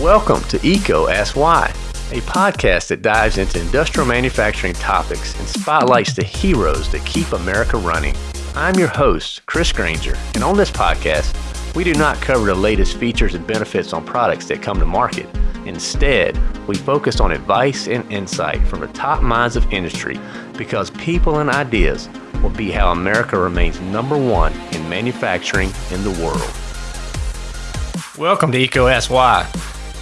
Welcome to EECO Ask Why, a podcast that dives into industrial manufacturing topics and spotlights the heroes that keep America running. I'm your host, Chris Grainger, and on this podcast, we do not cover the latest features and benefits on products that come to market. Instead, we focus on advice and insight from the top minds of industry because people and ideas will be how America remains number one in manufacturing in the world. Welcome to Why.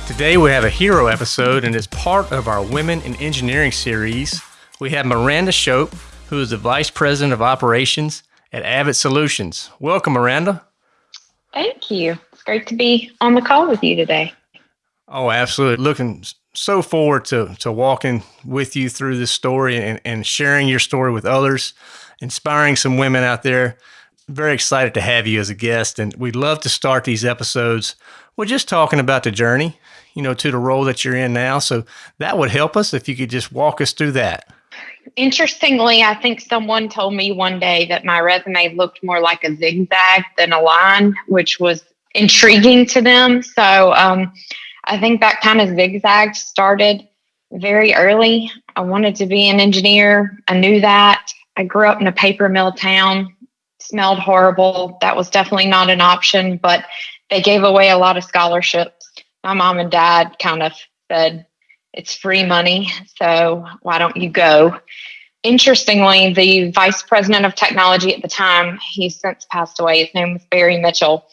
Today we have a hero episode and as part of our Women in Engineering series, we have Miranda Shope, who is the Vice President of Operations at Avid Solutions. Welcome, Miranda. Thank you. It's great to be on the call with you today. Oh, absolutely. Looking so forward to, to walking with you through this story and, and sharing your story with others, inspiring some women out there. Very excited to have you as a guest. And we'd love to start these episodes with just talking about the journey you know, to the role that you're in now. So that would help us if you could just walk us through that. Interestingly, I think someone told me one day that my resume looked more like a zigzag than a line, which was intriguing to them. So um, I think that kind of zigzag started very early. I wanted to be an engineer. I knew that. I grew up in a paper mill town, smelled horrible. That was definitely not an option, but they gave away a lot of scholarships my mom and dad kind of said, it's free money, so why don't you go? Interestingly, the vice president of technology at the time, he's since passed away, his name was Barry Mitchell,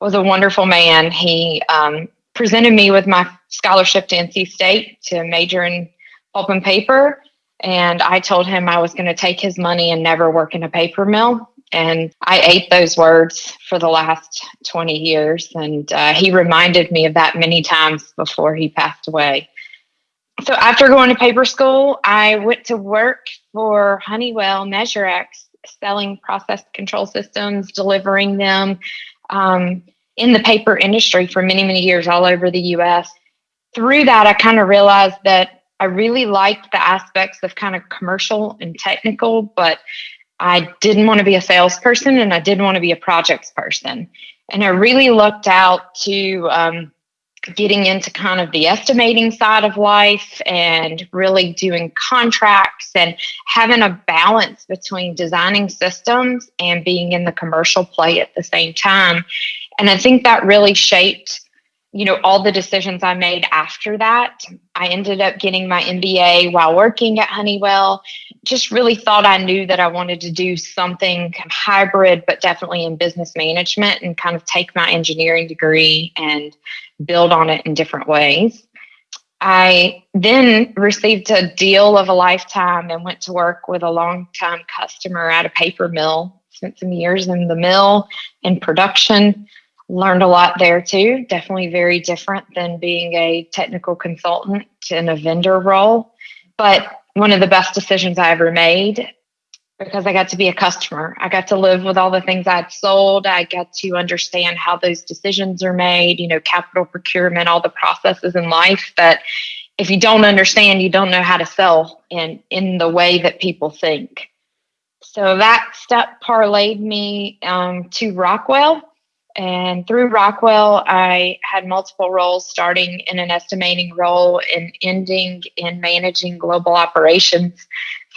was a wonderful man. He um, presented me with my scholarship to NC State to major in pulp and paper. And I told him I was going to take his money and never work in a paper mill. And I ate those words for the last 20 years. And uh, he reminded me of that many times before he passed away. So after going to paper school, I went to work for Honeywell MeasureX, selling process control systems, delivering them um, in the paper industry for many, many years all over the US. Through that, I kind of realized that I really liked the aspects of kind of commercial and technical, but I didn't want to be a salesperson and I didn't want to be a projects person. And I really looked out to um, getting into kind of the estimating side of life and really doing contracts and having a balance between designing systems and being in the commercial play at the same time. And I think that really shaped you know all the decisions i made after that i ended up getting my mba while working at honeywell just really thought i knew that i wanted to do something hybrid but definitely in business management and kind of take my engineering degree and build on it in different ways i then received a deal of a lifetime and went to work with a long-time customer at a paper mill spent some years in the mill in production learned a lot there too. Definitely very different than being a technical consultant in a vendor role. But one of the best decisions I ever made because I got to be a customer. I got to live with all the things I'd sold. I got to understand how those decisions are made, you know, capital procurement, all the processes in life that if you don't understand, you don't know how to sell in in the way that people think. So that step parlayed me um, to Rockwell and through Rockwell, I had multiple roles, starting in an estimating role and ending in managing global operations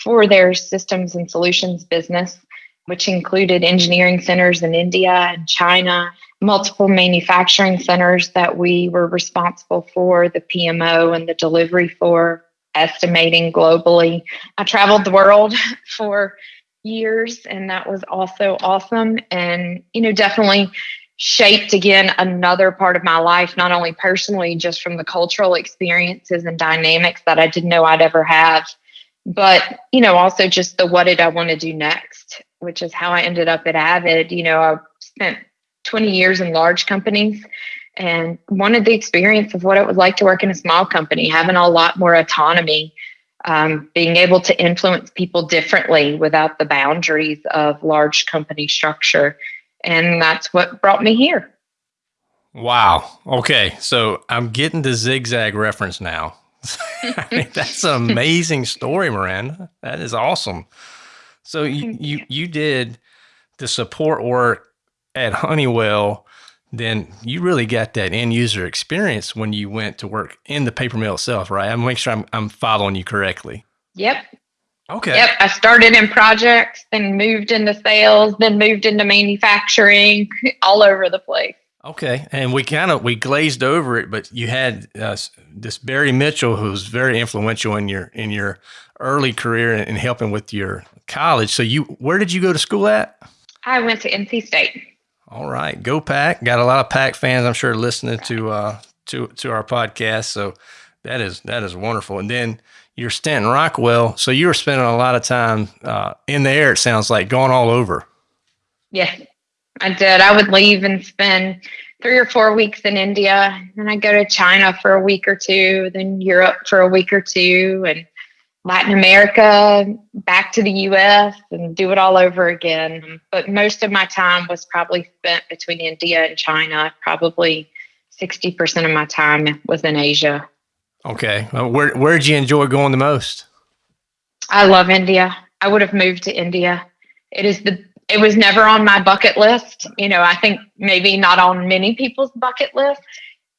for their systems and solutions business, which included engineering centers in India and China, multiple manufacturing centers that we were responsible for the PMO and the delivery for estimating globally. I traveled the world for years and that was also awesome and you know definitely shaped again another part of my life, not only personally, just from the cultural experiences and dynamics that I didn't know I'd ever have, but, you know, also just the what did I want to do next, which is how I ended up at Avid. You know, I spent 20 years in large companies and wanted the experience of what it was like to work in a small company, having a lot more autonomy. Um, being able to influence people differently without the boundaries of large company structure and that's what brought me here. Wow. Okay. So I'm getting the zigzag reference now. I mean, that's an amazing story, Miranda. That is awesome. So you, you, you did the support work at Honeywell then you really got that end user experience when you went to work in the paper mill itself, right? I'm make sure I'm, I'm following you correctly. Yep. Okay. Yep. I started in projects, then moved into sales, then moved into manufacturing, all over the place. Okay, and we kind of we glazed over it, but you had uh, this Barry Mitchell, who was very influential in your in your early career and helping with your college. So you, where did you go to school at? I went to NC State. All right, go Pack! Got a lot of Pack fans, I'm sure, listening to uh, to to our podcast. So that is that is wonderful. And then your stint in Rockwell. So you were spending a lot of time uh, in the air. It sounds like going all over. Yes, I did. I would leave and spend three or four weeks in India, and I'd go to China for a week or two, then Europe for a week or two, and Latin America, back to the US, and do it all over again. But most of my time was probably spent between India and China. Probably 60% of my time was in Asia. Okay. Well, where, where did you enjoy going the most? I love India. I would have moved to India. It is the it was never on my bucket list. You know, I think maybe not on many people's bucket list,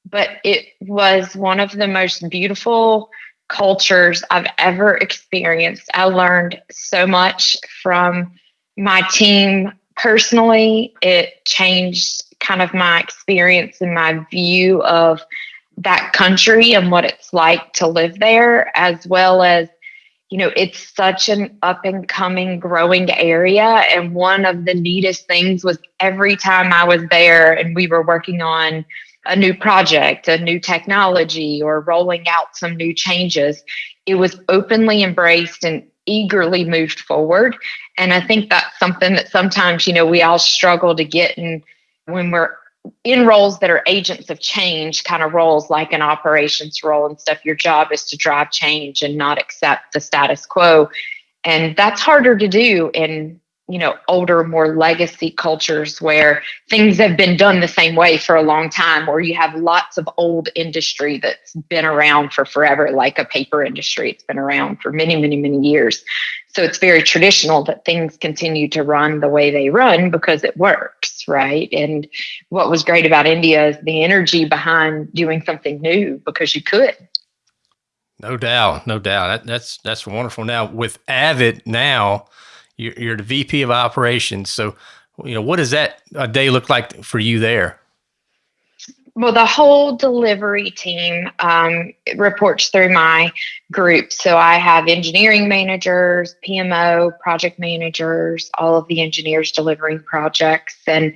but it was one of the most beautiful cultures I've ever experienced. I learned so much from my team personally. It changed kind of my experience and my view of that country and what it's like to live there, as well as you know, it's such an up and coming, growing area. And one of the neatest things was every time I was there and we were working on a new project, a new technology, or rolling out some new changes, it was openly embraced and eagerly moved forward. And I think that's something that sometimes, you know, we all struggle to get. And when we're in roles that are agents of change, kind of roles like an operations role and stuff, your job is to drive change and not accept the status quo. And that's harder to do in, you know, older, more legacy cultures where things have been done the same way for a long time, or you have lots of old industry that's been around for forever, like a paper industry. It's been around for many, many, many years. So it's very traditional that things continue to run the way they run because it works, right? And what was great about India is the energy behind doing something new because you could. No doubt, no doubt. That, that's that's wonderful. Now with Avid, now you're, you're the VP of operations. So you know what does that a day look like for you there? Well, the whole delivery team um, reports through my group. So I have engineering managers, PMO, project managers, all of the engineers delivering projects. And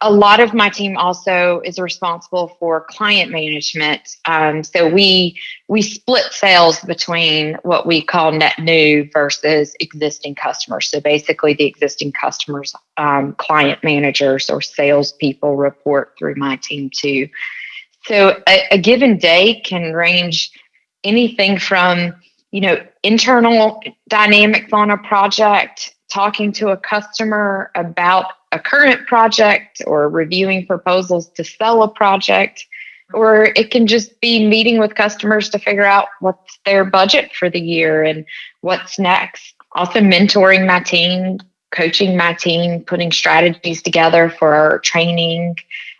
a lot of my team also is responsible for client management. Um, so we we split sales between what we call net new versus existing customers. So basically, the existing customers, um, client managers or salespeople report through my team too. So a, a given day can range anything from you know internal dynamics on a project talking to a customer about a current project or reviewing proposals to sell a project or it can just be meeting with customers to figure out what's their budget for the year and what's next also mentoring my team coaching my team putting strategies together for our training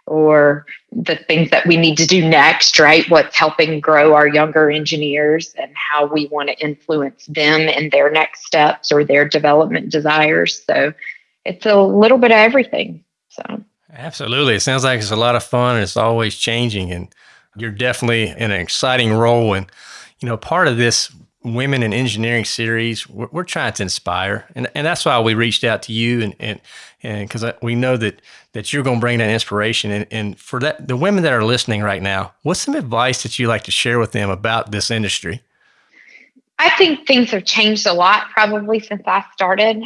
or the things that we need to do next, right? What's helping grow our younger engineers and how we want to influence them in their next steps or their development desires. So it's a little bit of everything. So absolutely. It sounds like it's a lot of fun and it's always changing and you're definitely in an exciting role. And, you know, part of this women in engineering series we're, we're, trying to inspire and, and that's why we reached out to you and and and because we know that that you're going to bring that inspiration and, and for that the women that are listening right now what's some advice that you like to share with them about this industry i think things have changed a lot probably since i started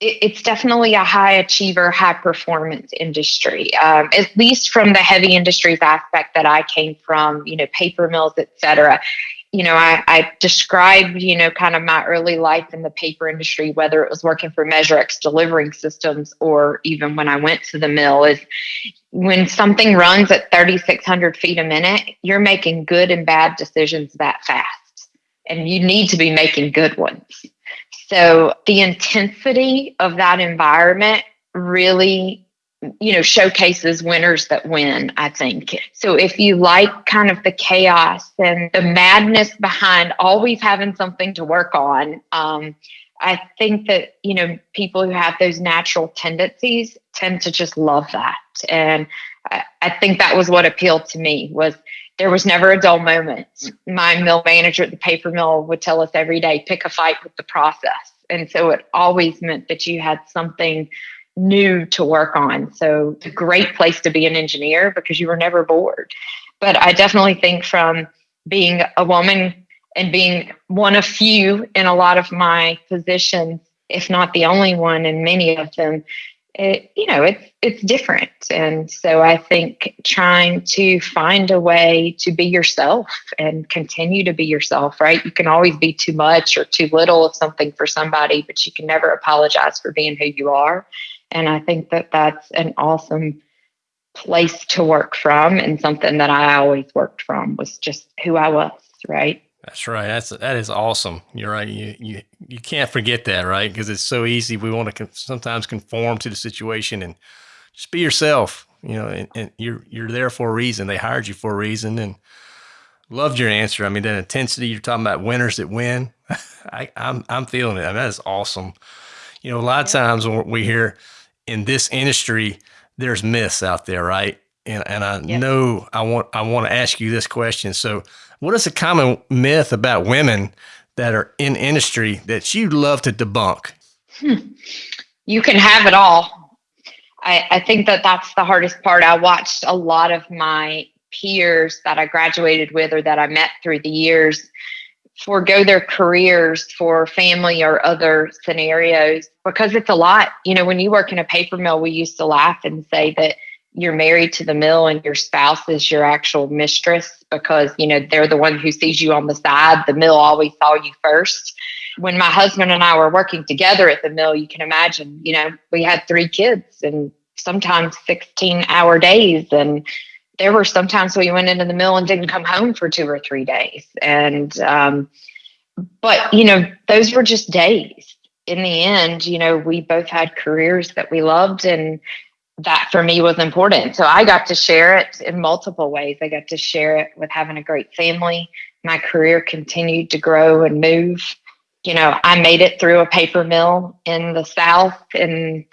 it's definitely a high achiever, high performance industry. Um, at least from the heavy industries aspect that I came from, you know, paper mills, et cetera you know, I, I, described, you know, kind of my early life in the paper industry, whether it was working for MeasureX delivering systems or even when I went to the mill, is when something runs at 3,600 feet a minute, you're making good and bad decisions that fast. And you need to be making good ones. So the intensity of that environment really you know showcases winners that win i think. So if you like kind of the chaos and the madness behind always having something to work on um, i think that you know people who have those natural tendencies tend to just love that. And I, I think that was what appealed to me was there was never a dull moment my mill manager at the paper mill would tell us every day pick a fight with the process and so it always meant that you had something new to work on. So a great place to be an engineer because you were never bored. But I definitely think from being a woman and being one of few in a lot of my positions, if not the only one in many of them, it, you know, it's it's different. And so I think trying to find a way to be yourself and continue to be yourself, right? You can always be too much or too little of something for somebody, but you can never apologize for being who you are. And I think that that's an awesome place to work from and something that I always worked from was just who I was, right? That's right. That's that is awesome. You're right. You you you can't forget that, right? Because it's so easy. We want to sometimes conform to the situation and just be yourself. You know, and, and, you're you're there for a reason. They hired you for a reason, and loved your answer. I mean, that intensity. You're talking about winners that win. I, I'm I'm feeling it. I mean, that is awesome. You know, a lot of times when we hear in this industry, there's myths out there, right? And, and I know I want I want to ask you this question. So, what is a common myth about women that are in industry that you'd love to debunk? Hmm. You can have it all. I, I think that that's the hardest part. I watched a lot of my peers that I graduated with or that I met through the years forego their careers for family or other scenarios because it's a lot. You know, when you work in a paper mill, we used to laugh and say that you're married to the mill and your spouse is your actual mistress because, you know, they're the one who sees you on the side. The mill always saw you first. When my husband and I were working together at the mill, you can imagine, you know, we had three kids and sometimes 16 hour days and there were sometimes we went into the mill and didn't come home for two or three days. And, um, but, you know, those were just days. In the end, you know, we both had careers that we loved and that for me was important. So I got to share it in multiple ways. I got to share it with having a great family. My career continued to grow and move. You know, I made it through a paper mill in the South in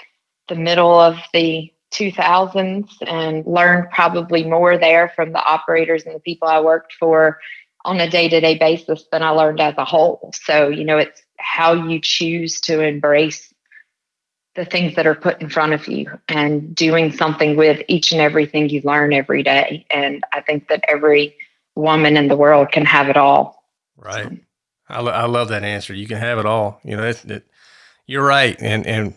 the middle of the 2000s and learned probably more there from the operators and the people I worked for on a day to day basis than I learned as a whole. So, you know, it's how you choose to embrace the things that are put in front of you and doing something with each and everything you learn every day. And I think that every woman in the world can have it all. Right. I, lo- I love that answer. You can have it all. You know, it, it, you're right. And, and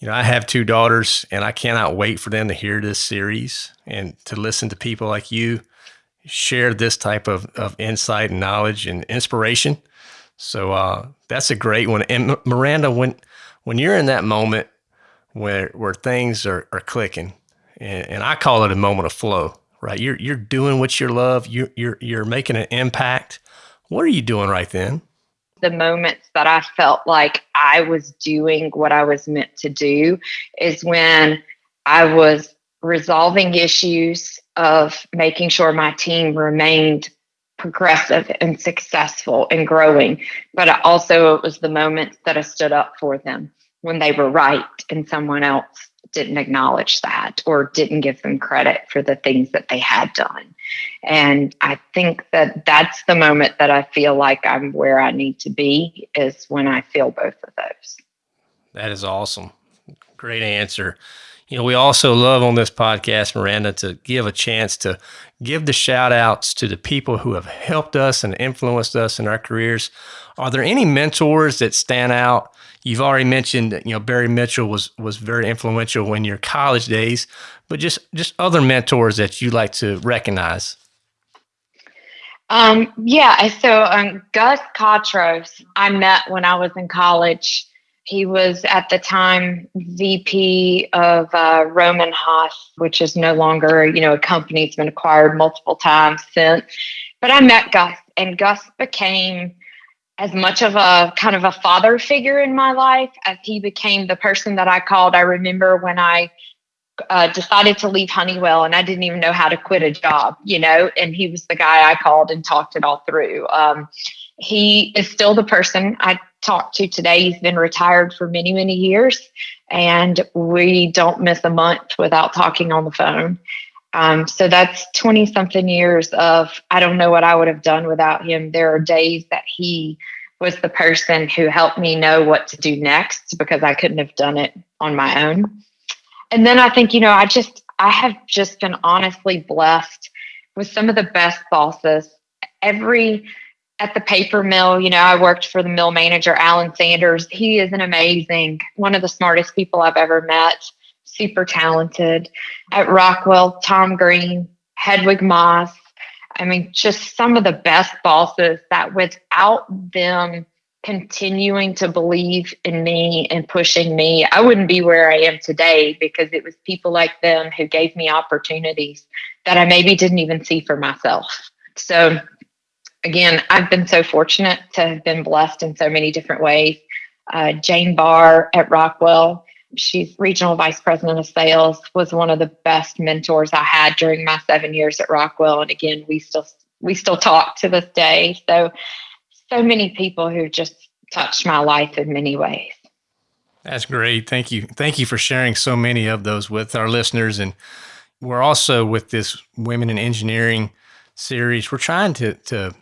you know, I have two daughters and I cannot wait for them to hear this series and to listen to people like you share this type of, of insight and knowledge and inspiration. So uh, that's a great one. And Miranda, when when you're in that moment where where things are, are clicking, and, and I call it a moment of flow, right? You're you're doing what you love. You're you're you're making an impact. What are you doing right then? the moments that I felt like I was doing what I was meant to do is when I was resolving issues of making sure my team remained progressive and successful and growing. But also, it was the moments that I stood up for them when they were right and someone else didn't acknowledge that or didn't give them credit for the things that they had done. And I think that that's the moment that I feel like I'm where I need to be is when I feel both of those. That is awesome. Great answer. You know, we also love on this podcast, Miranda, to give a chance to give the shout outs to the people who have helped us and influenced us in our careers. Are there any mentors that stand out? You've already mentioned, that, you know, Barry Mitchell was was very influential in your college days, but just just other mentors that you like to recognize. Um, yeah, so um, Gus Katros, I met when I was in college. He was at the time VP of uh, Rohm and Haas, which is no longer, you know, a company. It's been acquired multiple times since. But I met Gus, and Gus became as much of a kind of a father figure in my life as he became the person that I called. I remember when I uh, decided to leave Honeywell and I didn't even know how to quit a job, you know, and he was the guy I called and talked it all through. Um, he is still the person I talked to today. He's been retired for many, many years, and we don't miss a month without talking on the phone. Um, so that's 20 something years of I don't know what I would have done without him. There are days that he was the person who helped me know what to do next because I couldn't have done it on my own. And then I think, you know, I just, I have just been honestly blessed with some of the best bosses. Every, at the paper mill, you know, I worked for the mill manager, Alan Sanders. He is an amazing, one of the smartest people I've ever met, super talented. At Rockwell, Tom Green, Hedwig Moss. I mean, just some of the best bosses that without them continuing to believe in me and pushing me, I wouldn't be where I am today because it was people like them who gave me opportunities that I maybe didn't even see for myself. So, again, I've been so fortunate to have been blessed in so many different ways. Uh, Jane Barr at Rockwell, she's regional vice president of sales, was one of the best mentors I had during my seven years at Rockwell. And again, we still we still talk to this day. So so many people who just touched my life in many ways. That's great. Thank you. Thank you for sharing so many of those with our listeners. And we're also with this Women in Engineering series, we're trying to, to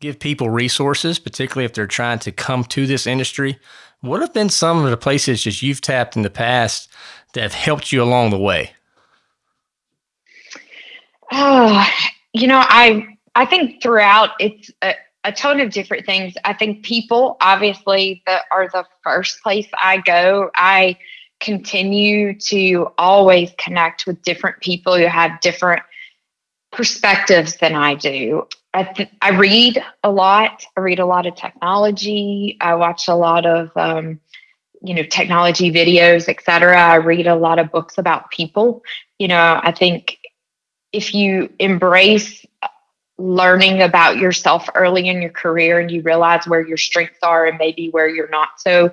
give people resources, particularly if they're trying to come to this industry. What have been some of the places that you've tapped in the past that have helped you along the way? Oh, you know, I I think throughout it's uh, a ton of different things. I think people, obviously, that are the first place I go. I continue to always connect with different people who have different perspectives than I do. I, th- I read a lot. I read a lot of technology. I watch a lot of, um, you know, technology videos, etc. I read a lot of books about people. You know, I think if you embrace learning about yourself early in your career and you realize where your strengths are and maybe where you're not so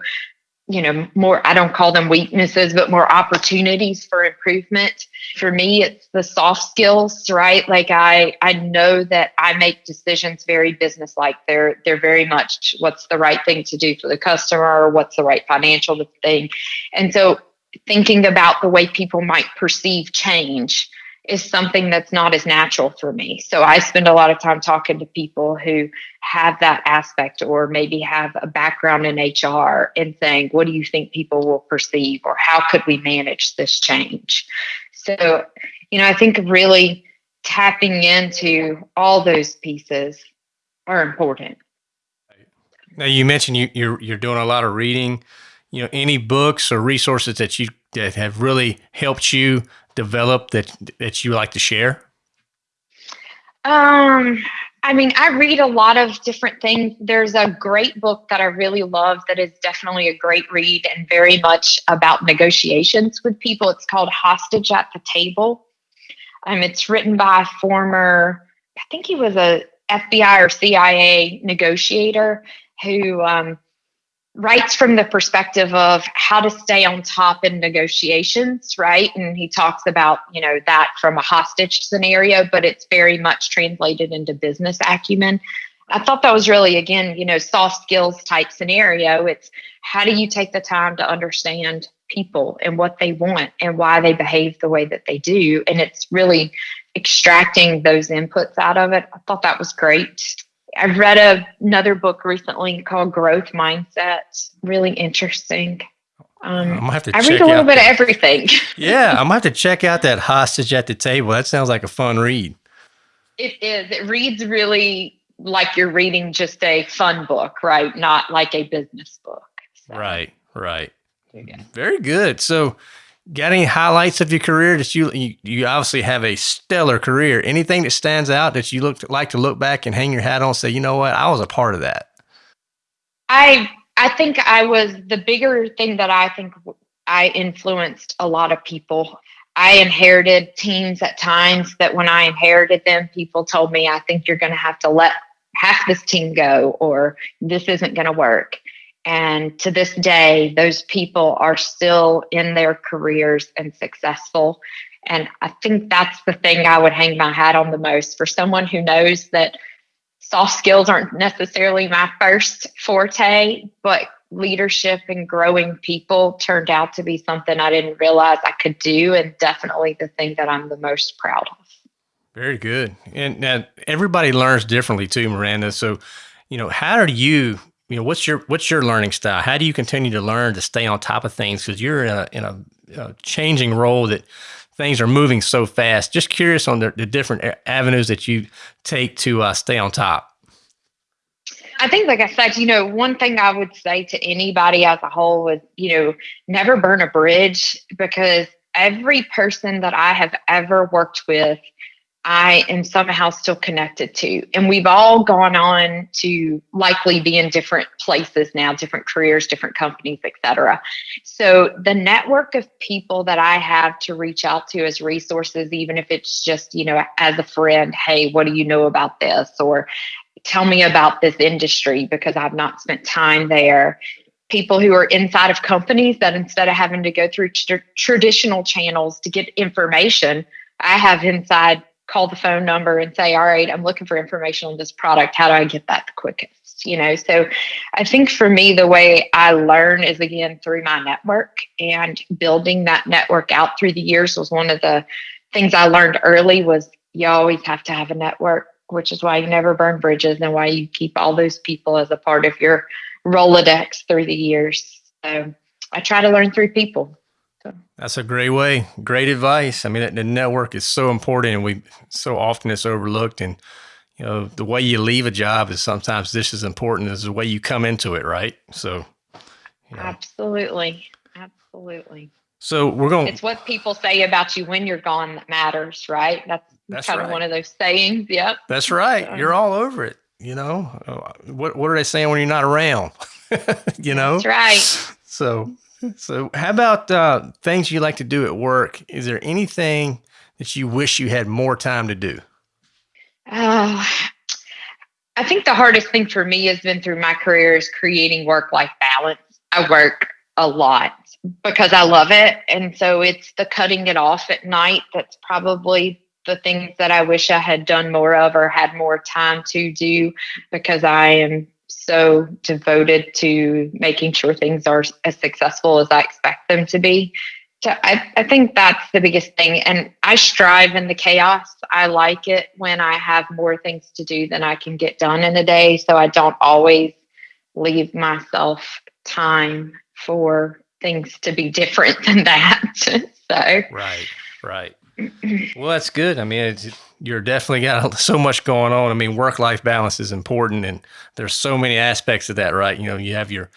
you know more i don't call them weaknesses but more opportunities for improvement. For me it's the soft skills right? Like i i know that i make decisions very business like they're they're very much what's the right thing to do for the customer what's the right financial thing. And so thinking about the way people might perceive change is something that's not as natural for me. So I spend a lot of time talking to people who have that aspect or maybe have a background in HR and saying, what do you think people will perceive or how could we manage this change? So, you know, I think really tapping into all those pieces are important. Now you mentioned you, you're you're doing a lot of reading. You know, any books or resources that you that have really helped you develop that that you like to share? Um, I mean, I read a lot of different things. There's a great book that I really love that is definitely a great read and very much about negotiations with people. It's called Hostage at the Table. Um, it's written by a former, I think he was a FBI or CIA negotiator who um, writes from the perspective of how to stay on top in negotiations, right? And he talks about, you know, that from a hostage scenario, but it's very much translated into business acumen. I thought that was really, again, you know, soft skills type scenario. It's how do you take the time to understand people and what they want and why they behave the way that they do? And it's really extracting those inputs out of it. I thought that was great. I've read a, another book recently called Growth Mindset. Really interesting. Um, I'm have to I read a little bit that. of everything. yeah, I'm gonna have to check out that hostage at the table. That sounds like a fun read. It is. It reads really like you're reading just a fun book, right? Not like a business book. So. Right, right. Very good. So Got any highlights of your career that you, you, you obviously have a stellar career? Anything that stands out that you look like to look back and hang your hat on, say, you know what, I was a part of that. I I think I was the bigger thing that I think I influenced a lot of people. I inherited teams at times that when I inherited them, people told me, I think you're going to have to let half this team go or this isn't going to work. And to this day, those people are still in their careers and successful. And I think that's the thing I would hang my hat on the most for someone who knows that soft skills aren't necessarily my first forte, but leadership and growing people turned out to be something I didn't realize I could do, and definitely the thing that I'm the most proud of. Very good. And now everybody learns differently too, Miranda. So, you know, how do you, you know, what's your what's your learning style? How do you continue to learn to stay on top of things? Because you're in a in a, a, changing role that things are moving so fast. Just curious on the, the different avenues that you take to uh, stay on top. I think, like I said, you know, one thing I would say to anybody as a whole is, you know, never burn a bridge because every person that I have ever worked with, I am somehow still connected to. And we've all gone on to likely be in different places now, different careers, different companies, etc. So the network of people that I have to reach out to as resources, even if it's just, you know, as a friend, hey, what do you know about this? Or tell me about this industry because I've not spent time there. People who are inside of companies that instead of having to go through tr- traditional channels to get information, I have inside call the phone number and say, All right, I'm looking for information on this product. How do I get that the quickest? You know, so I think for me, the way I learn is again through my network and building that network out through the years was one of the things I learned early was you always have to have a network which is why you never burn bridges and why you keep all those people as a part of your Rolodex through the years. So I try to learn through people. So. That's a great way. Great advice. I mean, the network is so important and we so often it's overlooked. And, you know, the way you leave a job is sometimes just as important as the way you come into it, right? So, you know. absolutely. Absolutely. So we're going. It's what people say about you when you're gone that matters, right? That's that's kind right. of one of those sayings. Yep. That's right. So. You're all over it. You know, uh, what what are they saying when you're not around? you know. That's right. So, so how about uh, things you like to do at work? Is there anything that you wish you had more time to do? Uh, I think the hardest thing for me has been through my career is creating work life balance. I work a lot because I love it. And so it's the cutting it off at night that's probably the things that I wish I had done more of or had more time to do because I am so devoted to making sure things are as successful as I expect them to be. So I, I think that's the biggest thing. And I strive in the chaos. I like it when I have more things to do than I can get done in a day. So I don't always leave myself time for things to be different than that. so right, right. well, that's good. I mean, you're definitely got so much going on. I mean, work life balance is important, and there's so many aspects of that, right? You know, you have your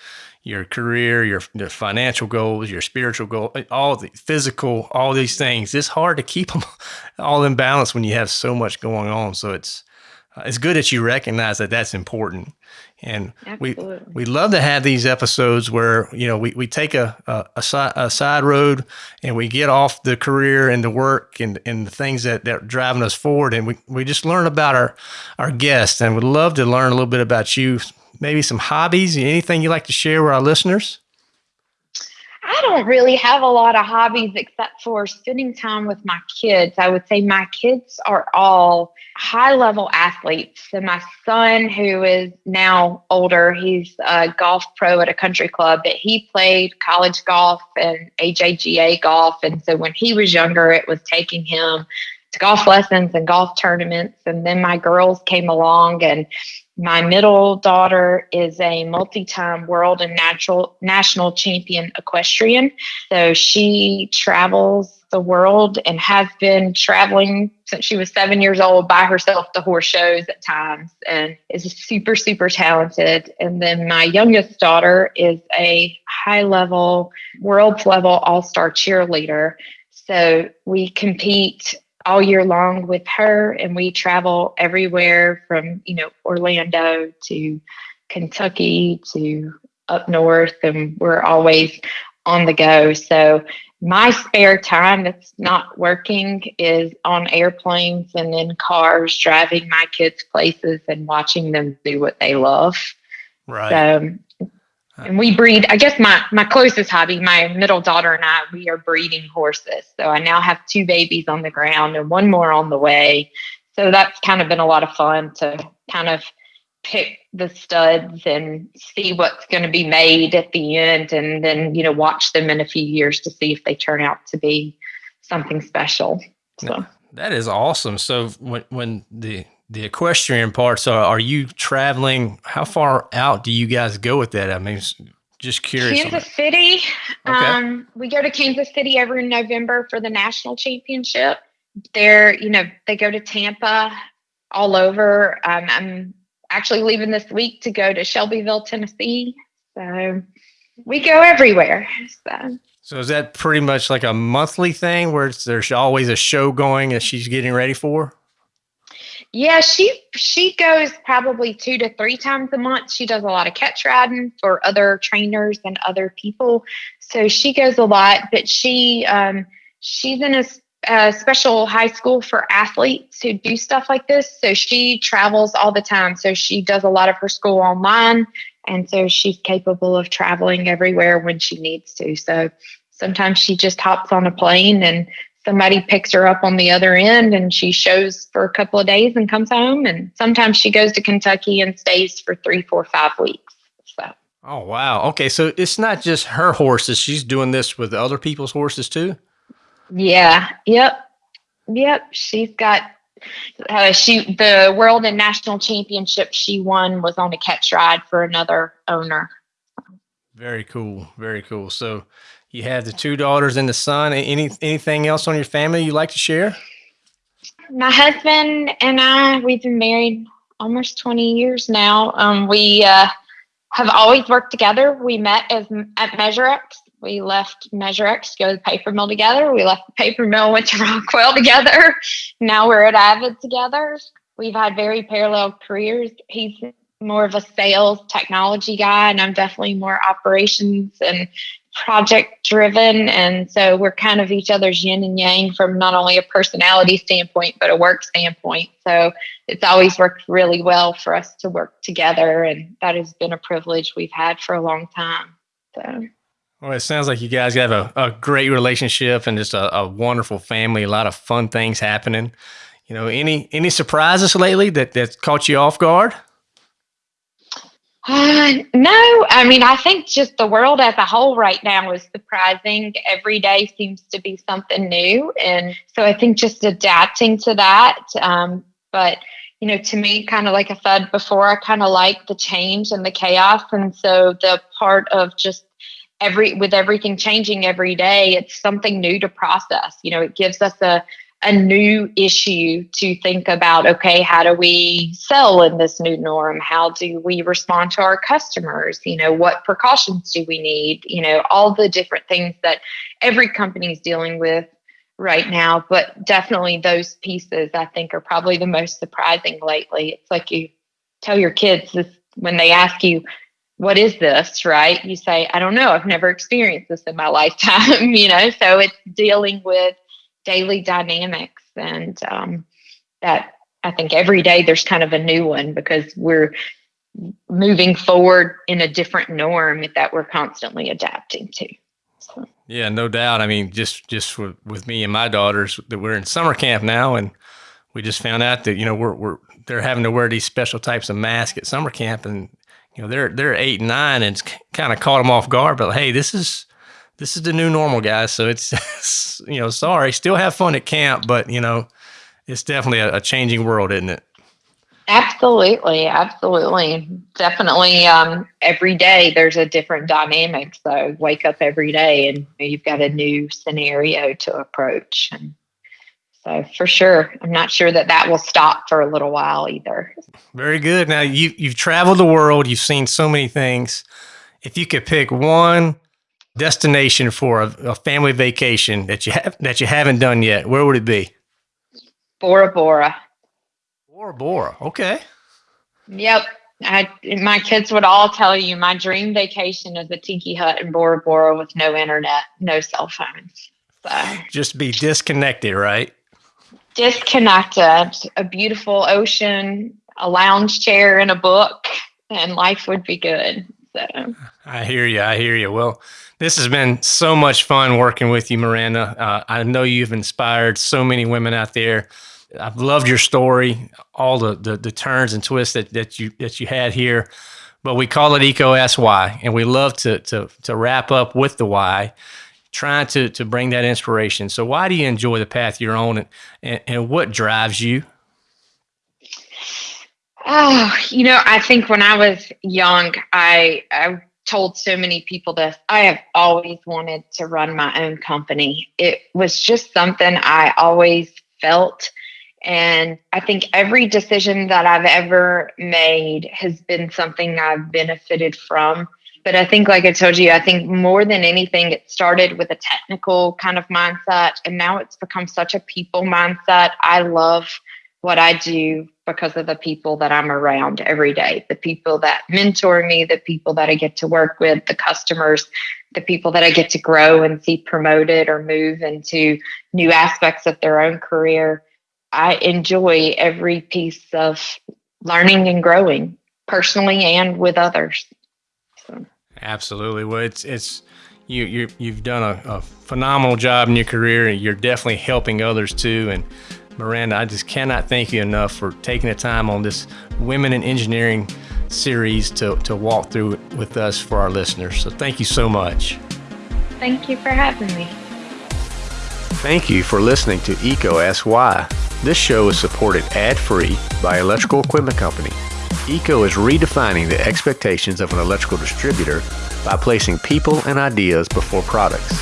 your career, your, your financial goals, your spiritual goal, eh, all the physical, all these things. It's hard to keep them all in balance when you have so much going on. So it's uh, it's good that you recognize that that's important. And Absolutely. we we love to have these episodes where you know we, we take a a, a, side, a side road and we get off the career and the work and, and the things that, that are driving us forward and we, we just learn about our our guests and would love to learn a little bit about you maybe some hobbies anything you like to share with our listeners I don't really have a lot of hobbies except for spending time with my kids. I would say my kids are all high level athletes. So my son, who is now older, he's a golf pro at a country club, but he played college golf and AJGA golf. And so when he was younger, it was taking him to golf lessons and golf tournaments. And then my girls came along and my middle daughter is a multi-time world and natural national champion equestrian. So she travels the world and has been traveling since she was seven years old by herself to horse shows at times and is super, super talented. And then my youngest daughter is a high level, world level all star cheerleader. So we compete all year long with her and we travel everywhere from you know orlando to kentucky to up north and we're always on the go. So my spare time that's not working is on airplanes and in cars driving my kids places and watching them do what they love. Right. So And we breed, I guess my, my closest hobby, my middle daughter and I, we are breeding horses. So I now have two babies on the ground and one more on the way. So that's kind of been a lot of fun to kind of pick the studs and see what's going to be made at the end and then, you know, watch them in a few years to see if they turn out to be something special. So that is awesome. So when, when the, the equestrian parts are, are you traveling? How far out do you guys go with that? I mean, just curious. Kansas City. Okay. Um, we go to Kansas City every November for the national championship. They're, you know, they go to Tampa all over. Um, I'm actually leaving this week to go to Shelbyville, Tennessee. So we go everywhere. So. So is that pretty much like a monthly thing where there's always a show going that she's getting ready for? Yeah, she she goes probably two to three times a month. She does a lot of catch riding for other trainers and other people, so she goes a lot. But she um, she's in a, a special high school for athletes who do stuff like this. So she travels all the time. So she does a lot of her school online, and so she's capable of traveling everywhere when she needs to. So sometimes she just hops on a plane and somebody picks her up on the other end and she shows for a couple of days and comes home. And sometimes she goes to Kentucky and stays for three, four, five weeks. So. Oh, wow. Okay. So it's not just her horses. She's doing this with other people's horses too? Yeah. Yep. Yep. She's got, uh, she, the world and national championship she won was on a catch ride for another owner. Very cool. Very cool. So you have the two daughters and the son. Any anything else on your family you'd like to share? My husband and I, we've been married almost 20 years now. Um, we uh, have always worked together. We met as at MeasureX. We left MeasureX to go to the paper mill together. We left the paper mill, went to Rockwell together. Now we're at Avid together. We've had very parallel careers. He's more of a sales technology guy, and I'm definitely more operations and project driven. And so we're kind of each other's yin and yang from not only a personality standpoint, but a work standpoint. So it's always worked really well for us to work together. And that has been a privilege we've had for a long time. So. Well, it sounds like you guys have a, a great relationship and just a, a wonderful family, a lot of fun things happening. You know, any any surprises lately that, that caught you off guard? Uh, no, I mean, I think just the world as a whole right now is surprising. Every day seems to be something new. And so I think just adapting to that. Um, but, you know, to me, kind of like I said before, I kind of like the change and the chaos. And so the part of just every, with everything changing every day, it's something new to process. You know, it gives us a, a new issue to think about okay how do we sell in this new norm? How do we respond to our customers? You know what precautions do we need? You know all the different things that every company is dealing with right now but definitely those pieces i think are probably the most surprising lately. It's like you tell your kids this when they ask you what is this? right? You say i don't know. I've never experienced this in my lifetime you know? So it's dealing with daily dynamics and um, that i think every day there's kind of a new one because we're moving forward in a different norm that we're constantly adapting to so. yeah no doubt i mean just just with, with me and my daughters that we're in summer camp now and we just found out that you know we're, we're they're having to wear these special types of masks at summer camp and you know they're they're eight and nine and it's kind of caught them off guard but hey this is this is the new normal, guys. So it's, you know, sorry, still have fun at camp, but you know, it's definitely a, a changing world, isn't it? Absolutely, absolutely, definitely. Um, every day there's a different dynamic. So wake up every day and you've got a new scenario to approach. And so for sure, I'm not sure that that will stop for a little while either. Very good. Now you you've traveled the world. You've seen so many things. If you could pick one destination for a, a, family vacation that you have that you haven't done yet, where would it be? Bora Bora. Bora Bora. Okay. Yep. I, my kids would all tell you my dream vacation is a tiki hut in Bora Bora with no internet, no cell phones. So just be disconnected, right? Disconnected. A beautiful ocean, a lounge chair, and a book, and life would be good. So I hear you. I hear you. Well, this has been so much fun working with you, Miranda. Uh, I know you've inspired so many women out there. I've loved your story, all the, the, the turns and twists that, that you that you had here. But we call it EECO Ask Why, and we love to to to wrap up with the why, trying to to bring that inspiration. So, why do you enjoy the path you're on, and, and, and what drives you? Oh, you know, I think when I was young, I I told so many people this. I have always wanted to run my own company. It was just something I always felt. And I think every decision that I've ever made has been something I've benefited from. But I think, like I told you, I think more than anything, it started with a technical kind of mindset. And now it's become such a people mindset. I love what I do because of the people that I'm around every day the people that mentor me, the people that I get to work with, the customers, the people that I get to grow and see promoted or move into new aspects of their own career. I enjoy every piece of learning and growing personally and with others. So. Absolutely. Well, it's, it's, you, you you've done a, a phenomenal job in your career and you're definitely helping others too. And Miranda, I just cannot thank you enough for taking the time on this Women in Engineering series to, to walk through it with us for our listeners. So thank you so much. Thank you for having me. Thank you for listening to EECO Ask Why. This show is supported ad-free by Electrical Equipment Company. EECO is redefining the expectations of an electrical distributor by placing people and ideas before products.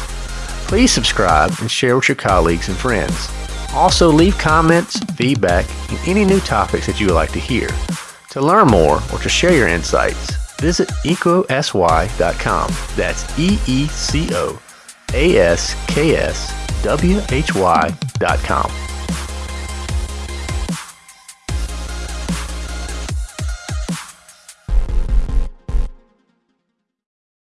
Please subscribe and share with your colleagues and friends. Also, leave comments, feedback, and any new topics that you would like to hear. To learn more or to share your insights, visit eecoaskwhy.com. That's E E C O A S K S W H Y.com.